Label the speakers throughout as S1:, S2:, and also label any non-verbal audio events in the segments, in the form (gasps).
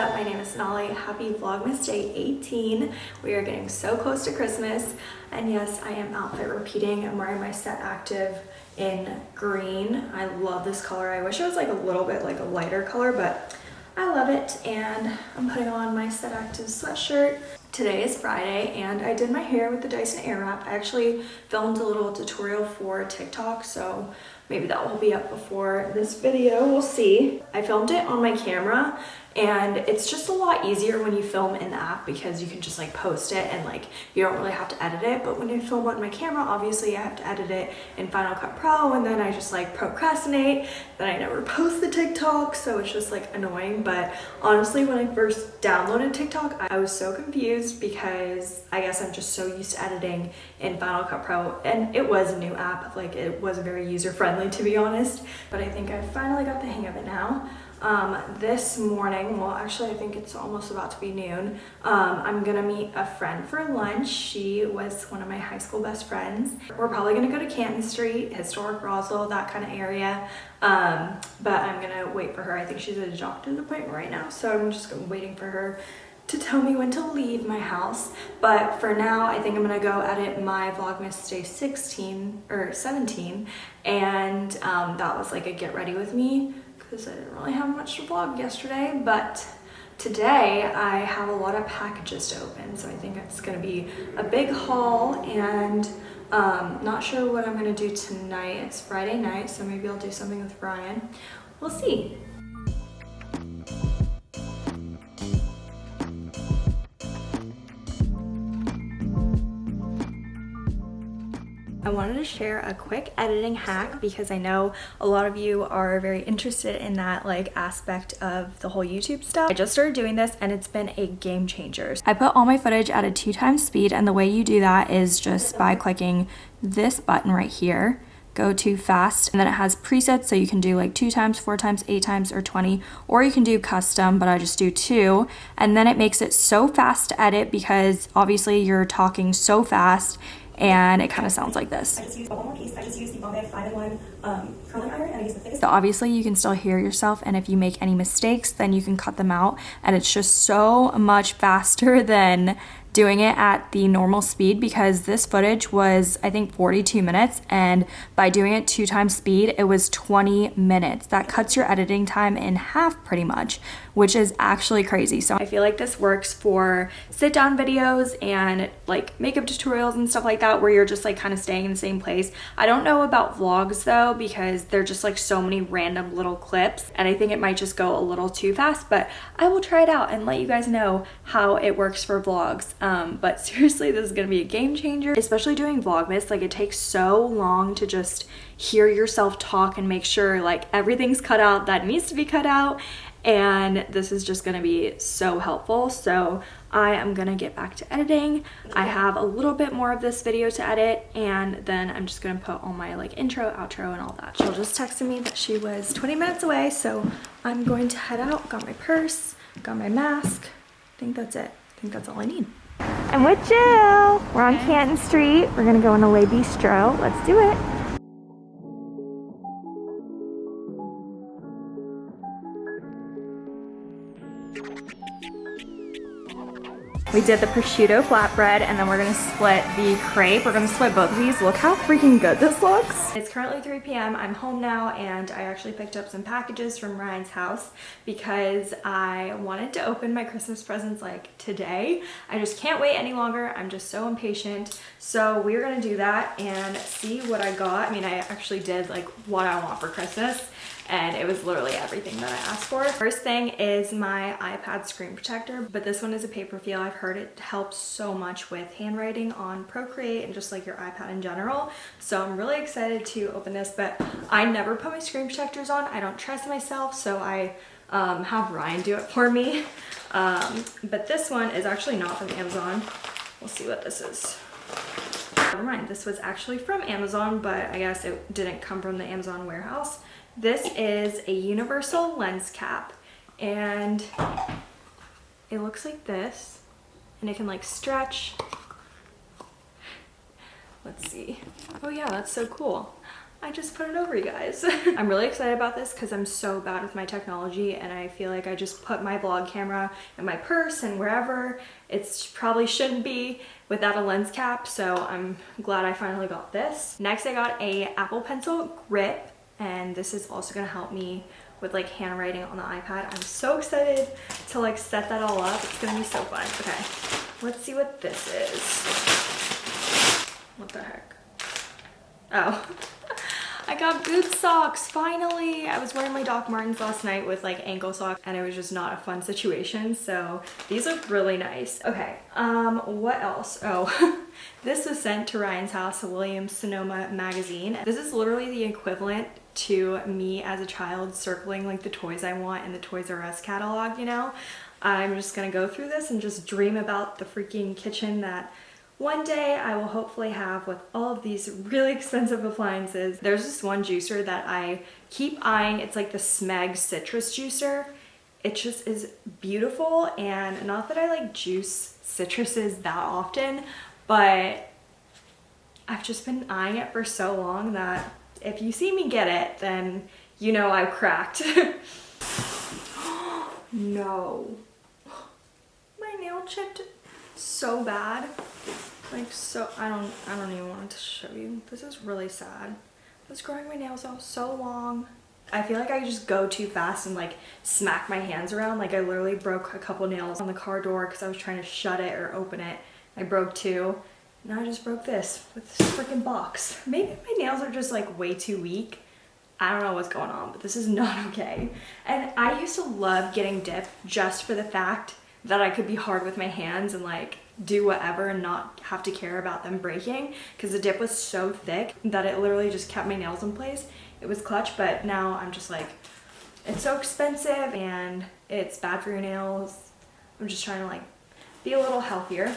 S1: up? My name is Sonali. Happy Vlogmas Day 18. We are getting so close to Christmas. And yes, I am outfit repeating. I'm wearing my Set Active in green. I love this color. I wish it was like a little bit like a lighter color, but I love it. And I'm putting on my Set Active sweatshirt. Today is Friday and I did my hair with the Dyson Airwrap. I actually filmed a little tutorial for TikTok, so maybe that will be up before this video, we'll see. I filmed it on my camera and it's just a lot easier when you film in the app because you can just like post it and like you don't really have to edit it. But when I film on my camera obviously I have to edit it in Final Cut Pro and then I just like procrastinate. Then I never post the TikTok so it's just like annoying. But honestly when I first downloaded TikTok I was so confused because I guess I'm just so used to editing in Final Cut Pro. And it was a new app. Like it was very user friendly to be honest. But I think I finally got the hang of it now um, this morning, well actually I think it's almost about to be noon, um, I'm gonna meet a friend for lunch. She was one of my high school best friends. We're probably gonna go to Canton Street, historic Roswell, that kind of area. Um, but I'm gonna wait for her. I think she's at a doctor's appointment right now, so I'm just waiting for her to tell me when to leave my house. But for now, I think I'm gonna go edit my Vlogmas Day 16 or 17. And um, that was like a get ready with me because I didn't really have much to vlog yesterday, but today I have a lot of packages to open, so I think it's gonna be a big haul and um, not sure what I'm gonna do tonight. It's Friday night, so maybe I'll do something with Brian. We'll see. I wanted to share a quick editing hack because I know a lot of you are very interested in that like aspect of the whole YouTube stuff. I just started doing this and it's been a game changer. I put all my footage at a two times speed and the way you do that is just by clicking this button right here go to fast and then it has presets so you can do like two times four times eight times or 20 or you can do custom but i just do two and then it makes it so fast to edit because obviously you're talking so fast and it kind of sounds like this. Um, so obviously you can still hear yourself and if you make any mistakes then you can cut them out and it's just so much faster (laughs) than doing it at the normal speed because this footage was I think 42 minutes and by doing it two times speed it was 20 minutes. That cuts your editing time in half pretty much which is actually crazy. So I feel like this works for sit down videos and like makeup tutorials and stuff like that where you're just like kind of staying in the same place. I don't know about vlogs though because they're just like so many random little clips and I think it might just go a little too fast but I will try it out and let you guys know how it works for vlogs. Um, but (laughs) seriously this is gonna be a game changer especially doing Vlogmas like it takes so long to just hear yourself talk and make sure like everything's cut out that needs to be cut out and this is just gonna be so helpful. So I am gonna get back to editing. I have a little bit more of this video to edit and then I'm just gonna put all my like intro, outro and all that. Jill just texted me that she was 20 minutes away so I'm going to head out. Got my purse, got my mask. I think that's it. I think that's all I need. I'm with Jill. We're on Canton Street. We're gonna go in a Le Bistro. Let's do it. We did the prosciutto flatbread and then we're gonna split the crepe. We're gonna split both of these. Look how freaking good this looks. It's currently 3 p.m. I'm home now and I actually picked up some packages from Ryan's house because I wanted to open my Christmas presents like today. I just can't wait any longer. I'm just so impatient. So we're gonna do that and see what I got. I mean, I actually did like what I want for Christmas and it was literally everything that I asked for. First thing is my iPad screen protector, but this one is a paper feel. I've heard it helps so much with handwriting on Procreate and just like your iPad in general. So I'm really excited to open this, but I never put my screen protectors on. I don't trust myself, so I um, have Ryan do it for me. (laughs) Um, but this one is actually not from Amazon. We'll see what this is. Never mind, this was actually from Amazon, but I guess it didn't come from the Amazon warehouse. This is a universal lens cap and it looks like this and it can like stretch. Let's see. Oh yeah, that's so cool. I just put it over you guys. (laughs) I'm really excited about this because I'm so bad with my technology and I feel like I just put my vlog camera in my purse and wherever it probably shouldn't be without a lens cap. So I'm glad I finally got this. Next, I got a Apple Pencil grip and this is also gonna help me with like handwriting on the iPad. I'm so excited to like set that all up. It's gonna be so fun. Okay, let's see what this is. What the heck? Oh. (laughs) I got boot socks, finally! I was wearing my Doc Martens last night with like ankle socks and it was just not a fun situation, so these look really nice. Okay, um, what else? Oh, (laughs) this was sent to Ryan's house, Williams Sonoma magazine. This is literally the equivalent to me as a child circling like the toys I want in the Toys R Us catalog, you know? I'm just gonna go through this and just dream about the freaking kitchen that one day I will hopefully have with all of these really (laughs) expensive appliances. There's this one juicer that I keep eyeing. It's like the Smeg citrus juicer. It just is beautiful and not that I like juice citruses that often, but I've just been eyeing it for so long that if you see me get it, then you know I've cracked. (laughs) no. My nail chipped so bad. Like so, I don't, I don't even want to show you. This is really sad. I was growing my nails out so long. I feel like I just go too fast and like smack my hands around. Like I literally broke a couple nails on the car door because I was trying to shut it or open it. I broke two. Now I just broke this with this freaking box. Maybe my nails are just like way too weak. I don't know what's going on, but this is (laughs) not okay. And I used to love getting dip just for the fact that I could be hard with my hands and like do whatever and not have to care about them breaking because the dip was so thick that it literally just kept my nails in place. It was clutch, but now I'm just like, it's so expensive and it's bad for your nails. I'm just trying to like be a little healthier.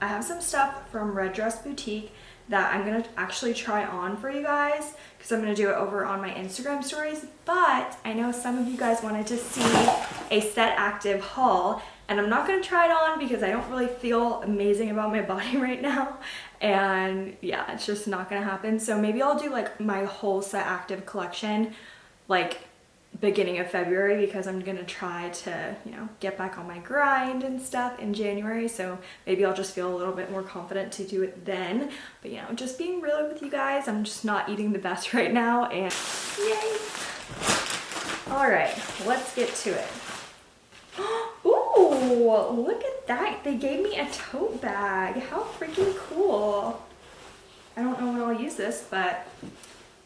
S1: I have some stuff from Red Dress Boutique that I'm gonna actually try on for you guys because I'm gonna do it over on my Instagram stories. But I know some of you guys wanted to see a set active haul and I'm not gonna try it on because I don't really feel amazing about my (laughs) body right now. And yeah it's just not gonna happen. So maybe I'll do like my whole set active collection like beginning of February because I'm gonna try to you know get back on my grind and stuff in January so maybe I'll just feel a little bit more confident to do it then but you know just being real with you guys I'm just not eating the best (laughs) right now and yay all right let's get to it (gasps) Ooh, look at that. They gave me a tote bag. How freaking cool. I don't know when I'll use this, but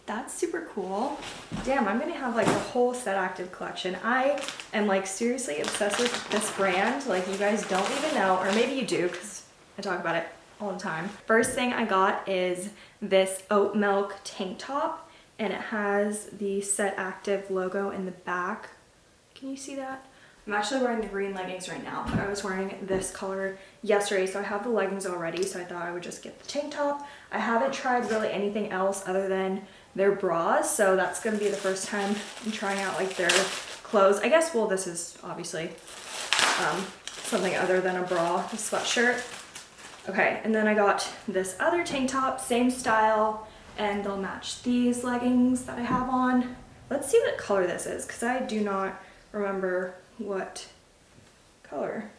S1: that's super cool. Damn, I'm gonna have like a whole set active collection. I am like seriously obsessed with this brand. Like you guys don't even know, or maybe you do because I talk about it all the time. First thing I got is this oat milk tank top and it has the set active logo in the back. Can you see that? I'm actually wearing the green leggings right now, but I was wearing this color yesterday, so I have the leggings already, so I thought I would just get the tank top. I haven't tried really anything else other than their bras, so that's gonna be the first time I'm trying out like their clothes. I guess, well, this is obviously um, something other than a bra, a sweatshirt. Okay, and then I got this other tank top, same style, and they'll match these leggings that I have on. Let's see what color this is, because I do not remember what color.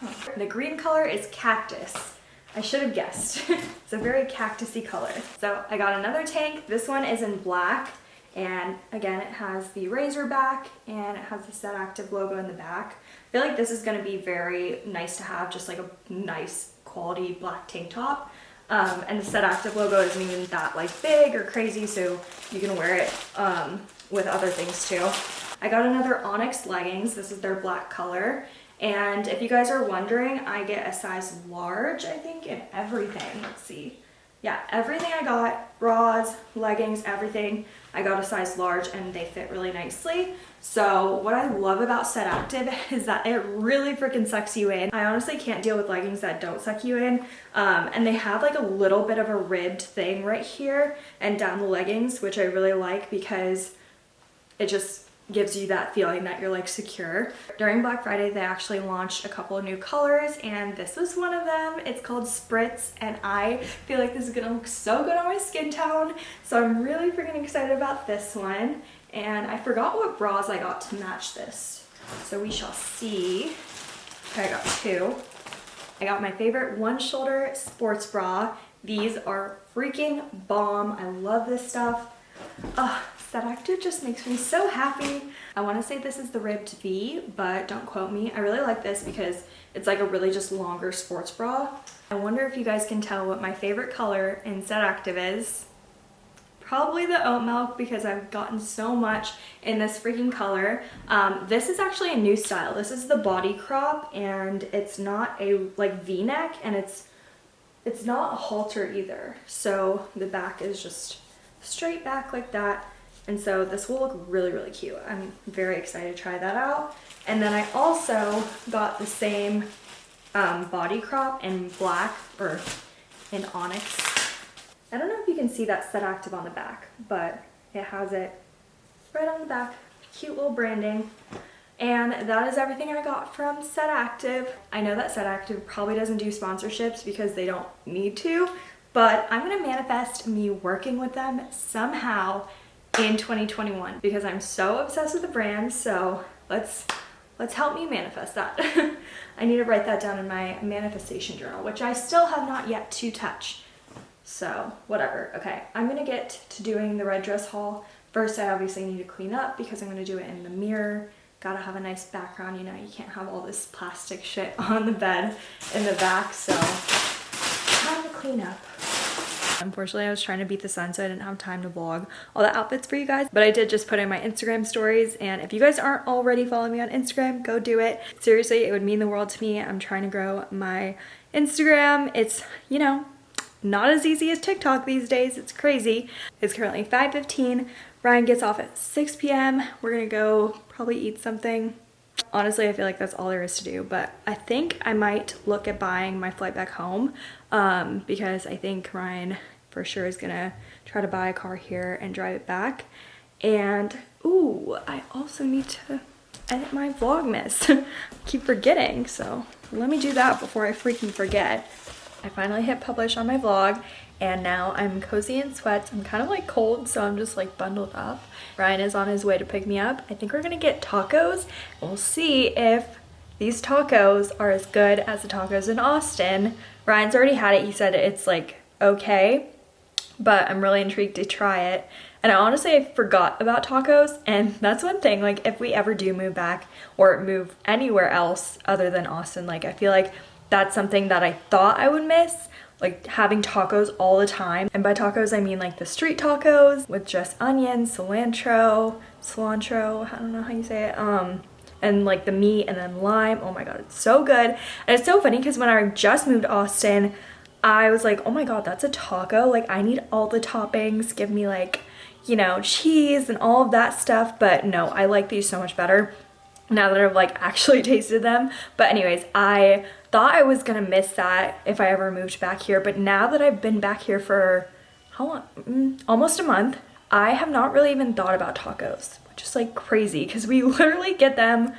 S1: Huh. The green color is cactus. I should have guessed. (laughs) it's a very cactusy color. So I got another tank. This one is in black. And again, it has the racer back and it has the Set Active logo in the back. I feel like this is gonna be very nice to have, just like a nice quality black tank top. Um, and the Set Active logo isn't even that like big or crazy, so you can wear it um, with other things too. I got another Onyx leggings. This is their black color. And if you guys are wondering, I get a size large, I think, in everything. Let's see. Yeah, everything I got, bras, leggings, everything, I got a size large and they fit really nicely. So what I love about Set Active (laughs) is that it really freaking sucks you in. I honestly can't deal with leggings that don't suck you in. Um, and they have like a little bit of a ribbed thing right here and down the leggings, which I really like because it just gives you that feeling that you're like secure. During Black Friday, they actually launched a couple of new colors and this was one of them. It's called Spritz and I feel like this is gonna look so good on my skin tone. So I'm really freaking excited about this one. And I forgot what bras I got to match this. So we shall see. Okay, I got two. I got my favorite one shoulder sports bra. These are freaking bomb. I love this stuff. Ugh, Set Active just makes me so happy. I want to say this is the ribbed V, but don't quote me. I really like this because it's like a really just longer sports bra. I wonder if you guys can tell what my favorite color in Set Active is. Probably the oat milk because I've gotten so much in this freaking color. Um, this is actually a new style. This is the body crop and it's not a like v-neck and it's it's not a halter either. So the back is just straight back like that. And so this will look really, really cute. I'm very excited to try that out. And then I also got the same um, body crop in black or in onyx. I don't know if you can see that set active on the back, but it has it right on the back. Cute little branding. And that is everything I got from Set Active. I know that Set Active probably doesn't do sponsorships because they don't need to, but I'm gonna manifest me working with them somehow in 2021 because I'm so obsessed with the brand. So let's let's help me manifest that. (laughs) I need to write that down in my manifestation journal, which I still have not yet to touch. So whatever. Okay, I'm gonna get to doing the red dress haul. First, I obviously need to clean up because I'm gonna do it in the mirror. Gotta have a nice background, you know, you can't have all this plastic shit (laughs) on the bed in the back, so time to clean up. Unfortunately, I was trying to beat the sun, so I didn't have time to vlog all the outfits for you guys. But I did just put in my Instagram stories. And if you guys aren't already following me on Instagram, go do it. Seriously, it would mean the world to me. I'm trying to grow my Instagram. It's, you know, not as easy as TikTok these days. It's crazy. It's currently 5.15. Ryan gets off at 6 p.m. We're gonna go probably eat something. Honestly, I feel like that's all there is to do, but I think I might look at buying my flight back home um, because I think Ryan for sure is gonna try to buy a car here and drive it back. And, ooh, I also need to edit my Vlogmas. (laughs) keep forgetting, so let me do that before I freaking forget. I finally hit publish on my vlog and now I'm cozy in sweats. I'm kind of like cold, so I'm just like bundled up. Ryan is on his way to pick me up. I think we're gonna get tacos. We'll see if these tacos are as good as the tacos in Austin. Ryan's already had it. He said it's like okay, but I'm really intrigued to try it. And I honestly I forgot about tacos and (laughs) that's one thing like if we ever do move back or move anywhere else other than Austin like I feel like that's something that I thought I would miss like having tacos all the time. And by tacos, I mean like the street tacos with just onions, cilantro, cilantro, I don't know how you say it. Um, and like the meat and then lime. Oh my God, it's so good. And it's so funny because when I just moved to Austin, I was like, oh my God, that's a taco. Like I need all the toppings. Give me like, you know, cheese and all of that stuff. But no, I like these so much better now that I've like (laughs) actually tasted them. But anyways, I thought I was gonna miss that if I ever moved back here. But now that I've been back here for how long? Mm, almost a month, I have not really even thought about tacos, which is like crazy because we (laughs) literally get them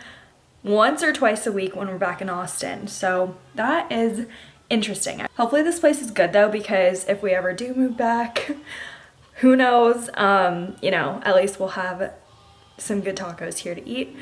S1: once or twice a week when we're back in Austin. So that is interesting. Hopefully this place is good though because if we ever do move back, (laughs) who knows, um, you know, at least we'll have some good tacos here to eat.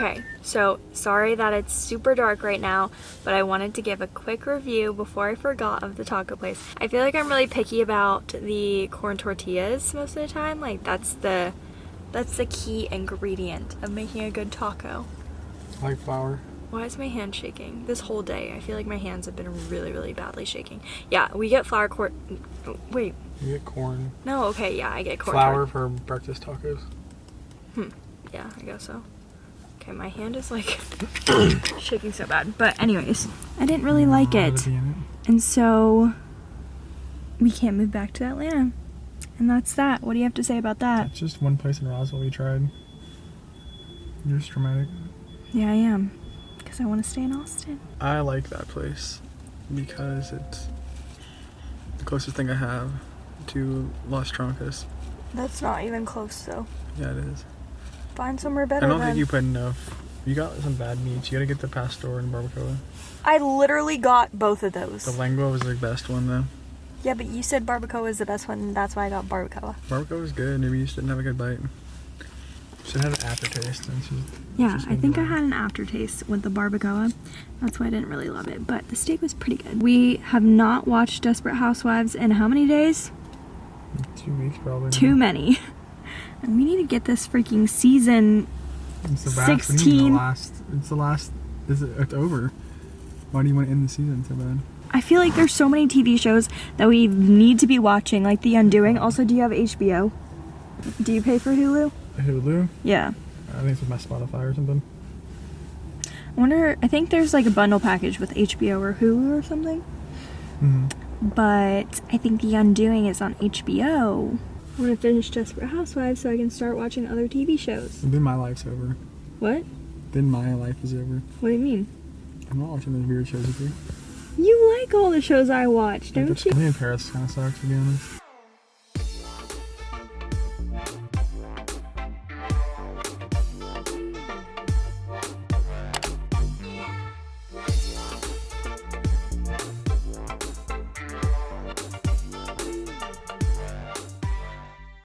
S1: Okay, so sorry that it's super dark right now, but I wanted to give a quick review before I forgot of the taco place. I feel like I'm really picky about the corn tortillas most of the time. Like that's the that's the key ingredient of making a good taco.
S2: Like flour.
S1: Why is my hand shaking? This whole day, I feel like my hands have been really, really badly shaking. Yeah, we get flour corn. Wait.
S2: You get corn.
S1: No, okay, yeah, I get corn.
S2: Flour for breakfast tacos.
S1: Hmm. Yeah, I guess so. Okay, my hand is like (coughs) shaking so bad. But anyways, I didn't really mm, like it. And so we can't move back to Atlanta. And that's that. What do you have to say about that?
S2: That's just one place in Roswell we tried. You're just dramatic.
S1: Yeah, I am. Because I want to stay in Austin.
S2: I like that place because it's the closest thing I have to Las Trancas.
S1: That's not even close, though.
S2: Yeah, it is.
S1: Find somewhere better
S2: I don't
S1: then.
S2: think you put enough. You got some bad meats. You gotta get the pastor and barbacoa.
S1: I literally got both of those.
S2: The lengua was the best one though.
S1: yeah, but you said barbacoa is the best one, and that's why I got barbacoa.
S2: Barbacoa was good. Maybe you just didn't have a good bite. Should have had an aftertaste. And she's,
S1: Yeah, I think I had an aftertaste with the barbacoa. That's why I didn't really love it, but the steak was pretty good. We have not watched Desperate Housewives in how many days?
S2: two weeks probably.
S1: Too many. (laughs) And we need to get this freaking season.
S2: It's the last. what do you mean
S1: 16.
S2: The last. It's the last. Is it? It's over. Why do you want to end the season so bad?
S1: I feel like there's so many TV shows that we need to be watching, like The Undoing. Also, do you have HBO? Do you pay for Hulu?
S2: Hulu.
S1: Yeah.
S2: I think it's with my Spotify or something.
S1: I wonder, I think there's like a bundle package with HBO or Hulu or something.
S2: hmm
S1: But I think The Undoing is on HBO. I want to finish Desperate Housewives so I can start watching other TV shows.
S2: Then my life's over.
S1: What?
S2: Then my life is over.
S1: What do you mean?
S2: I'm not watching those weird shows with you.
S1: You like all the shows I watch, don't
S2: think
S1: you?
S2: I think Paris kind of sucks to be honest.